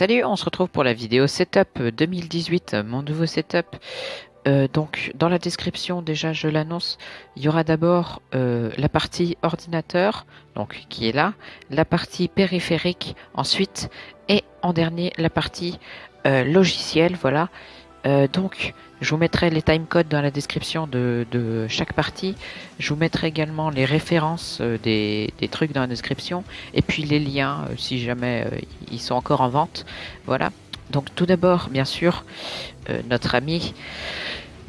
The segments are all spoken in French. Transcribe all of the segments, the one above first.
Salut, on se retrouve pour la vidéo setup 2018, mon nouveau setup. Euh, donc dans la description déjà je l'annonce, il y aura d'abord euh, la partie ordinateur, donc qui est là, la partie périphérique ensuite, et en dernier la partie euh, logiciel, voilà. Donc je vous mettrai les timecodes dans la description de, chaque partie. Je vous mettrai également les références des, des, trucs dans la description. Et puis les liens, si jamais ils sont encore en vente. Voilà. Donc tout d'abord, bien sûr, notre ami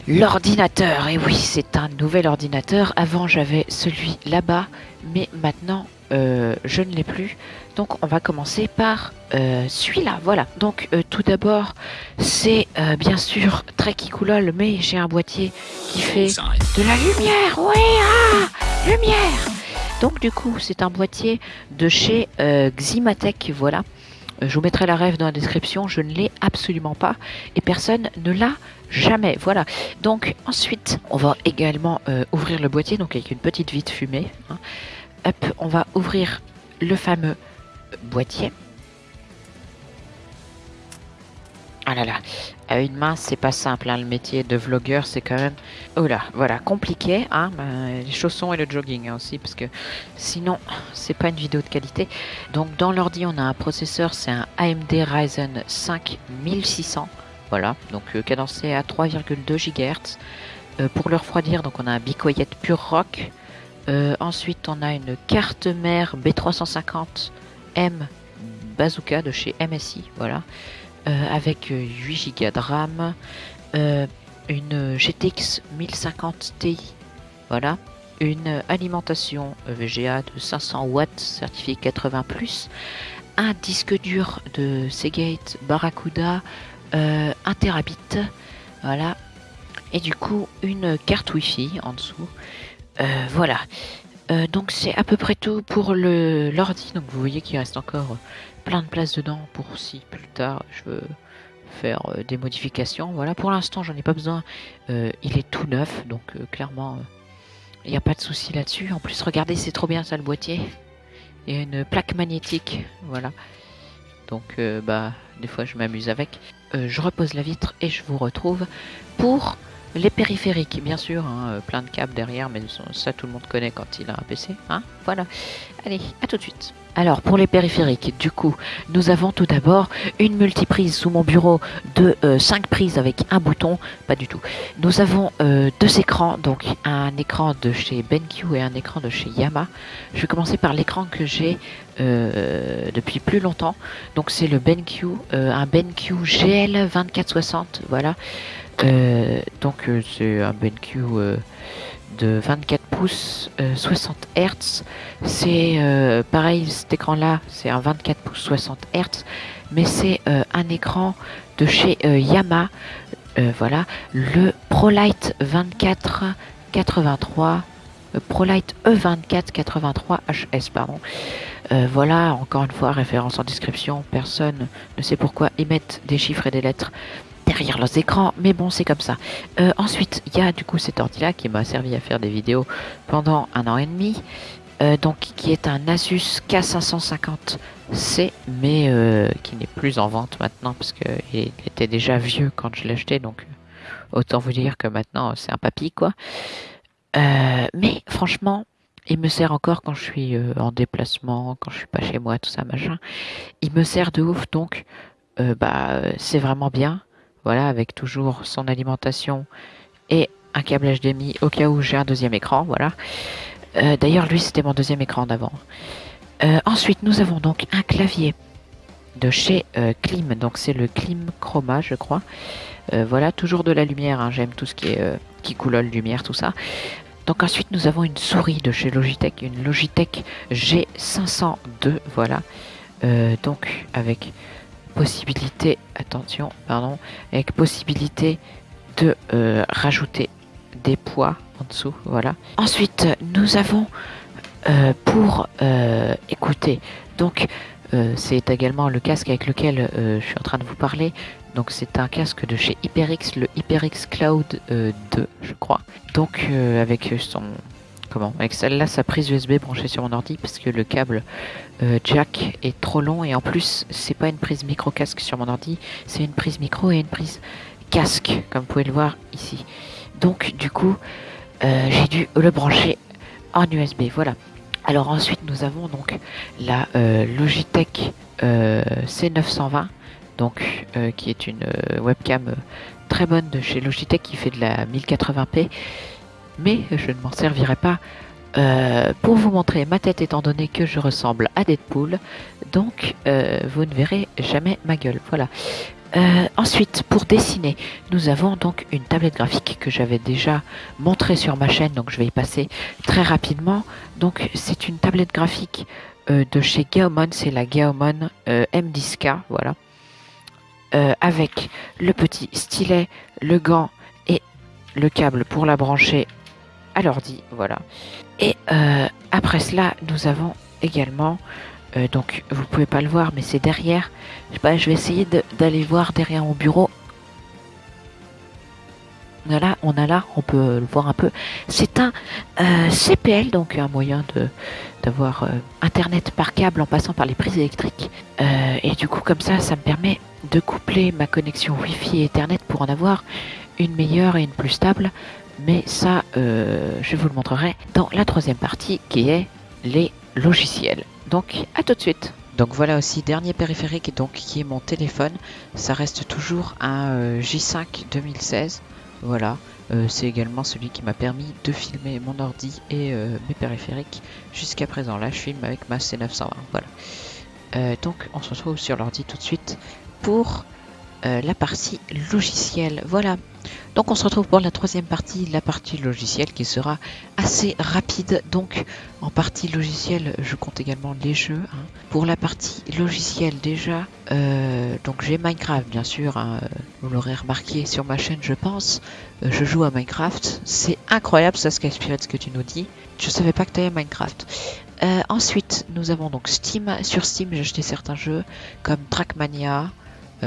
L'ordinateur, et oui, c'est un nouvel ordinateur. Avant, j'avais celui là-bas, mais maintenant, euh, je ne l'ai plus. Donc, on va commencer par euh, celui-là. Voilà. Donc, euh, tout d'abord, c'est bien sûr très Kikoulol, mais j'ai un boîtier qui fait de la lumière. Oui, ah, lumière. Donc, du coup, c'est un boîtier de chez Ximatech. Voilà. Je vous mettrai la rêve dans la description. Je ne l'ai absolument pas et personne ne l'a jamais. Voilà. Donc ensuite, on va également euh, ouvrir le boîtier, donc avec une petite vitre fumée. Hein. On va ouvrir le fameux boîtier. Ah là là, à une main, c'est pas simple. Hein, le métier de vlogueur, c'est quand même... Oh là, voilà, compliqué. Hein, ben, les chaussons et le jogging hein, aussi, parce que sinon, c'est pas une vidéo de qualité. Donc, dans l'ordi, on a un processeur, c'est un AMD Ryzen 5 1600. Voilà, donc euh, cadencé à 3,2 GHz. Euh, pour le refroidir, donc on a un Bicoyet Pure Rock. Euh, ensuite, on a une carte mère B350M Bazooka de chez MSI, voilà, avec 8 Go de RAM, une GTX 1050 Ti, voilà, une alimentation VGA de 500 watts certifié 80+, un disque dur de Seagate Barracuda euh, un terabit, voilà, et du coup une carte wifi en dessous, euh, voilà. Euh, donc c'est à peu près tout pour l'ordi. Donc vous voyez qu'il reste encore plein de place dedans pour si plus tard je veux faire des modifications. Voilà, pour l'instant j'en ai pas besoin. il est tout neuf, donc clairement il n'y a pas de souci là-dessus. En plus regardez c'est trop bien ça le boîtier. Il y a une plaque magnétique, voilà. Donc bah des fois je m'amuse avec. Euh, je repose la vitre et je vous retrouve pour les périphériques, bien sûr, hein, euh, plein de câbles derrière, mais ça tout le monde connaît quand il a un PC. Hein voilà. Allez, à tout de suite. Alors pour les périphériques, du coup, nous avons tout d'abord une multiprise sous mon bureau de 5 euh, prises avec un bouton, pas du tout. Nous avons deux écrans, donc un écran de chez BenQ et un écran de chez Yamaha. Je vais commencer par l'écran que j'ai depuis plus longtemps. Donc c'est le BenQ, un BenQ GL 2460, voilà. Euh, donc euh, c'est un BenQ euh, de 24 pouces 60 Hz. C'est pareil, cet écran-là, c'est un 24 pouces 60 Hz, mais c'est un écran de chez Yamaha. voilà, le ProLight 24 83 ProLight E24 83 HS pardon. voilà, encore une fois, référence en description. Personne ne sait pourquoi ils mettent des chiffres et des lettres derrière leurs écrans, mais bon, c'est comme ça. Euh, ensuite, il y a du coup cet ordi-là qui m'a servi à faire des vidéos pendant un an et demi, euh, donc qui est un Asus K550C, mais euh, qui n'est plus en vente maintenant parce qu'il était déjà vieux quand je l'ai acheté, donc autant vous dire que maintenant c'est un papy quoi. mais franchement, il me sert encore quand je suis en déplacement, quand je suis pas chez moi, tout ça machin. Il me sert de ouf, donc bah c'est vraiment bien. Voilà, avec toujours son alimentation et un câble HDMI au cas où j'ai un deuxième écran. Voilà. Euh, d'ailleurs, lui, c'était mon deuxième écran d'avant. Euh, ensuite, nous avons donc un clavier de chez euh, Klim. Donc, c'est le Klim Chroma, je crois. voilà, toujours de la lumière. Hein. J'aime tout ce qui est qui coulole, lumière, tout ça. Donc ensuite, nous avons une souris de chez Logitech, une Logitech G502, voilà. donc avec possibilité, attention, pardon, avec possibilité de euh, rajouter des poids en dessous, voilà. Ensuite, nous avons euh, pour euh, écouter, donc c'est également le casque avec lequel je suis en train de vous parler. Donc c'est un casque de chez HyperX, le HyperX Cloud 2, je crois. Donc avec son comment Avec celle-là, sa prise USB branchée sur mon ordi parce que le câble euh, jack est trop long et en plus, c'est pas une prise micro casque sur mon ordi, c'est une prise micro et une prise casque, comme vous pouvez le voir ici. Donc, du coup, euh, j'ai dû le brancher en USB. Voilà. Alors ensuite, nous avons donc la euh, Logitech C920, donc qui est une webcam très bonne de chez Logitech qui fait de la 1080p mais je ne m'en servirai pas euh, pour vous montrer ma tête étant donné que je ressemble à Deadpool. Donc euh, vous ne verrez jamais ma gueule. Voilà. Euh, ensuite, pour dessiner, nous avons donc une tablette graphique que j'avais déjà montrée sur ma chaîne, donc je vais y passer très rapidement. Donc c'est une tablette graphique de chez Gaomon, c'est la Gaomon M10K, voilà. avec le petit stylet, le gant et le câble pour la brancher à l'ordi, voilà. Et euh, après cela, nous avons également, euh, donc vous pouvez pas le voir, mais c'est derrière. Je, pas, je vais essayer d'aller voir derrière mon bureau. Voilà, on a là, on peut le voir un peu. C'est un euh, CPL, donc un moyen d'avoir internet par câble en passant par les prises électriques. et du coup, comme ça, ça me permet de coupler ma connexion Wi-Fi et Ethernet pour en avoir une meilleure et une plus stable mais ça, euh, je vous le montrerai dans la troisième partie qui est les logiciels. Donc, à tout de suite. Donc voilà aussi dernier périphérique donc qui est mon téléphone. Ça reste toujours un euh, J5 2016. Voilà, euh, c'est également celui qui m'a permis de filmer mon ordi et mes périphériques jusqu'à présent. Là, je filme avec ma C920. Voilà. donc on se retrouve sur l'ordi tout de suite pour la partie logicielle. Voilà. Donc on se retrouve pour la troisième partie, la partie logicielle qui sera assez rapide. Donc en partie logicielle, je compte également les jeux. Hein. Pour la partie logicielle déjà, euh, donc j'ai Minecraft bien sûr, hein, vous l'aurez remarqué sur ma chaîne je pense. Euh, je joue à Minecraft, c'est incroyable ça inspiré de ce que tu nous dis. Je savais pas que tu avais Minecraft. Euh, ensuite, nous avons donc Steam. Sur Steam, j'ai acheté certains jeux comme Trackmania,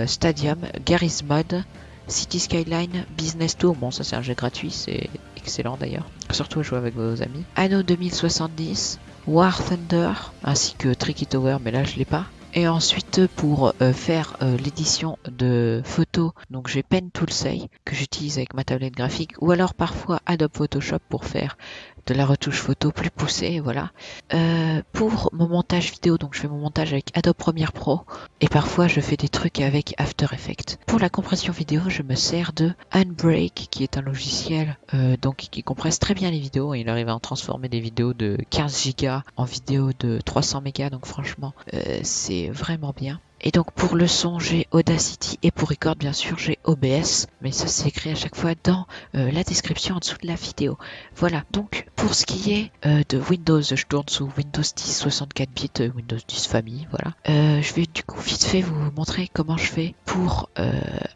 Stadium, Garry's Mod, City Skyline Business Tour, bon ça c'est un jeu gratuit, c'est excellent d'ailleurs, surtout jouer avec vos amis. Anno 2070, War Thunder, ainsi que Tricky Tower, mais là je l'ai pas. Et ensuite pour euh, faire euh, l'édition de photos, donc j'ai Pen Toolsay que j'utilise avec ma tablette graphique ou alors parfois Adobe Photoshop pour faire de la retouche photo plus poussée, voilà. Euh, pour mon montage vidéo, donc je fais mon montage avec Adobe Premiere Pro et parfois je fais des trucs avec After Effects. Pour la compression vidéo, je me sers de Unbreak qui est un logiciel euh, donc qui compresse très bien les vidéos et il arrive à en transformer des vidéos de 15 Go en vidéos de 300 mégas donc franchement euh, c'est vraiment bien. Et donc pour le son, j'ai Audacity et pour record, bien sûr, j'ai OBS. Mais ça, c'est écrit à chaque fois dans euh, la description en dessous de la vidéo. Voilà, donc pour ce qui est euh, de Windows, je tourne sous Windows 10 64 bits, euh, Windows 10 famille, voilà. je vais du coup vite fait vous montrer comment je fais pour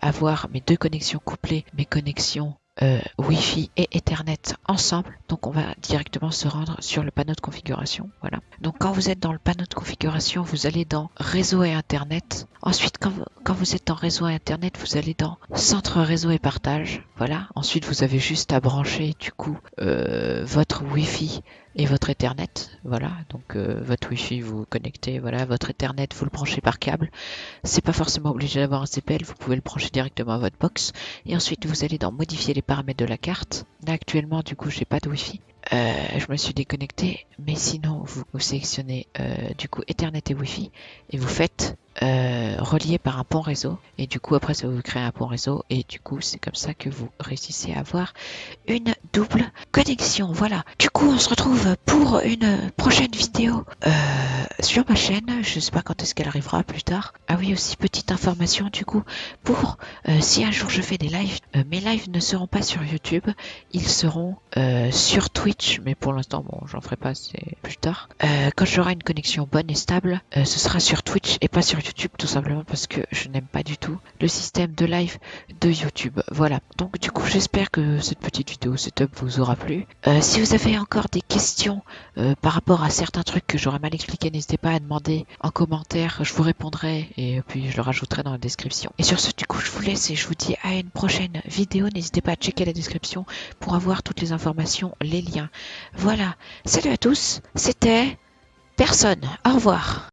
avoir mes deux connexions couplées, mes connexions Wi-Fi et Ethernet ensemble. Donc on va directement se rendre sur le panneau de configuration. Voilà. Donc quand vous êtes dans le panneau de configuration, vous allez dans réseau et Internet. Ensuite, quand vous, êtes dans réseau et Internet, vous allez dans centre réseau et partage. Voilà. Ensuite, vous avez juste à brancher du coup euh, votre Wi-Fi et votre Ethernet. Voilà, donc euh, votre Wi-Fi vous connectez, voilà, votre Ethernet vous le branchez par câble. C'est pas forcément obligé d'avoir un CPL, vous pouvez le brancher directement à votre box. Et ensuite vous allez dans modifier les paramètres de la carte. Là actuellement du coup j'ai pas de Wi-Fi. Euh, je me suis déconnecté, mais sinon vous, vous sélectionnez euh, du coup Ethernet et Wi-Fi et vous faites euh, relié par un pont réseau. Et du coup, après, ça vous crée un pont réseau. Et du coup, c'est comme ça que vous réussissez à avoir une double connexion. Voilà. Du coup, on se retrouve pour une prochaine vidéo euh, sur ma chaîne. Je sais pas quand est-ce qu'elle arrivera plus tard. Ah oui, aussi petite information du coup pour euh, si un jour je fais des lives, mes lives ne seront pas sur YouTube, ils seront sur Twitch. Mais pour l'instant, bon, j'en ferai pas, c'est plus tard. quand j'aurai une connexion bonne et stable, ce sera sur Twitch et pas sur YouTube YouTube tout simplement parce que je n'aime pas du tout le système de live de YouTube. Voilà. Donc du coup, j'espère que cette petite vidéo setup vous aura plu. Euh, si vous avez encore des questions euh, par rapport à certains trucs que j'aurais mal expliqué, n'hésitez pas à demander en commentaire. Je vous répondrai et puis je le rajouterai dans la description. Et sur ce, du coup, je vous laisse et je vous dis à une prochaine vidéo. N'hésitez pas à checker la description pour avoir toutes les informations, les liens. Voilà. Salut à tous. C'était personne. Au revoir.